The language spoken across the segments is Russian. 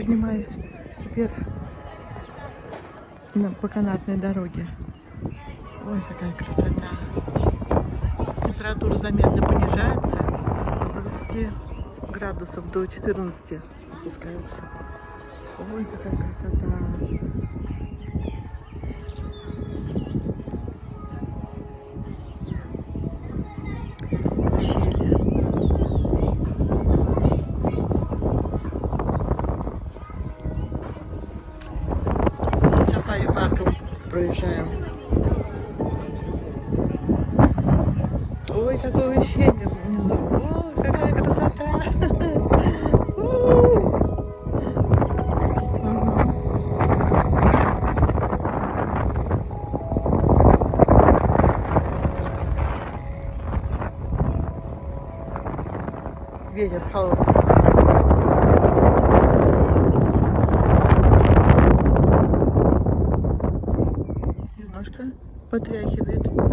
поднимаюсь вверх на, по канатной дороге. Ой, какая красота. Температура заметно понижается. С 20 градусов до 14 опускается. Ой, какая красота. Проезжаем. Ой, какое ущелье внизу. О, какая красота. Ветер холодный. Потряхивает ветром.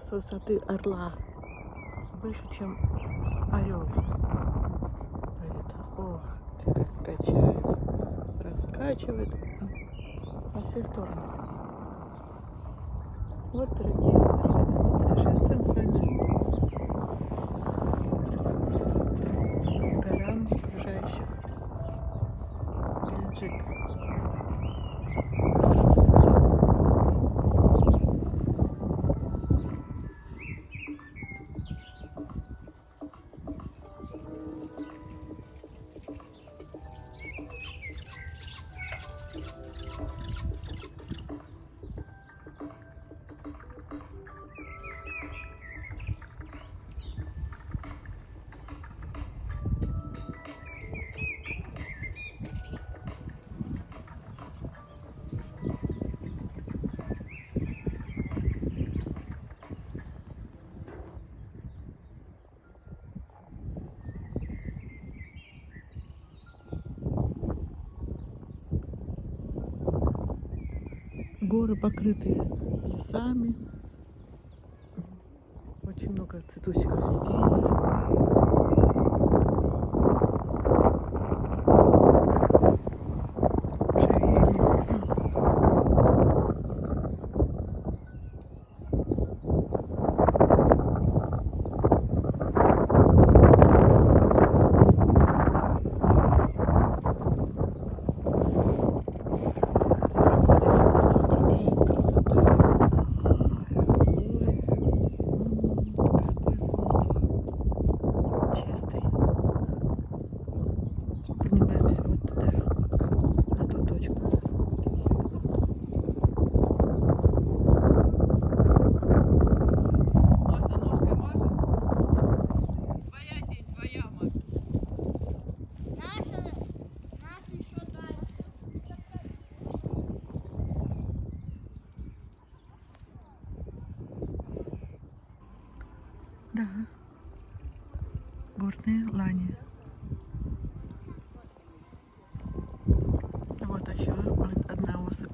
С высоты орла выше, чем орел. Ох, ты как качает, раскачивает во все стороны. Вот, дорогие друзья, мы Горы покрытые лесами. Очень много цветущих растений. I was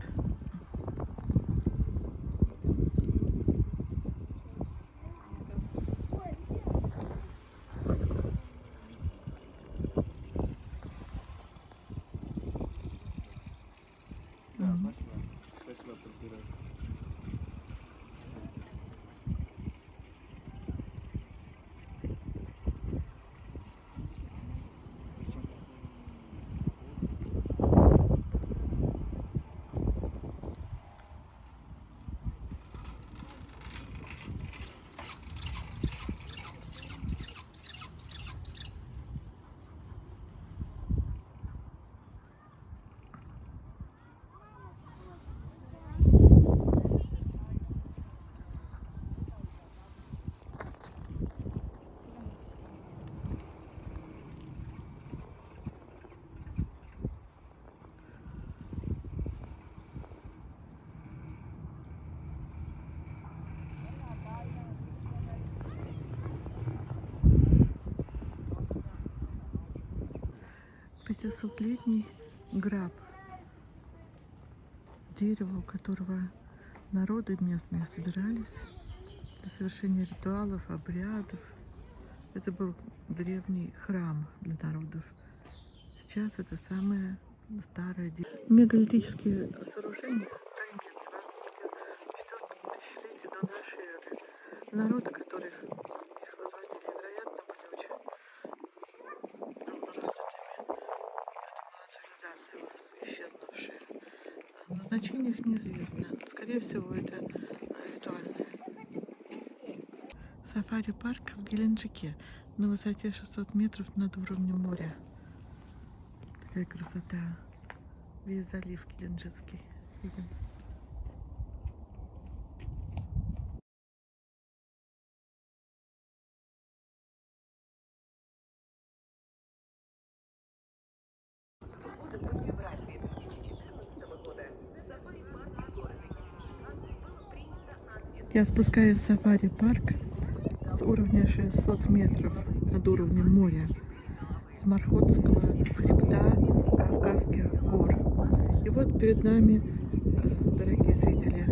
500-летний граб. Дерево, у которого народы местные собирались для совершения ритуалов, обрядов. Это был древний храм для народов. Сейчас это самое старое дерево. Мегалитические сооружения народы, Назначение их неизвестно. Скорее всего, это ритуальное. Сафари-парк в Геленджике на высоте 600 метров над уровнем моря. Такая красота. Весь залив Геленджикский. Видим. Я спускаюсь в сафари-парк с уровня 600 метров над уровнем моря, с Мархотского хребта Кавказских гор. И вот перед нами, э, дорогие зрители,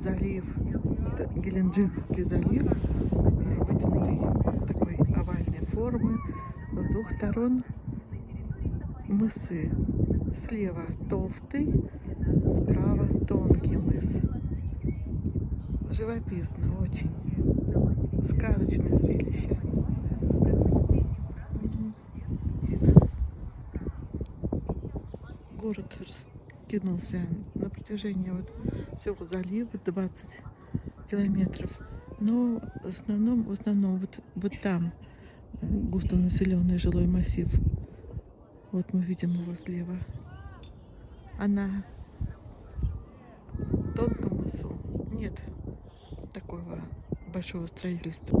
залив, это Геленджикский залив, э, вытянутый такой овальной формы, с двух сторон мысы. Слева толстый, справа тонкий. Живописно очень. Сказочное зрелище. Город раскинулся на протяжении вот всего залива 20 километров. Но в основном, в основном вот, вот там густонаселенный жилой массив. Вот мы видим его слева. А на тонком мысу нет такого большого строительства.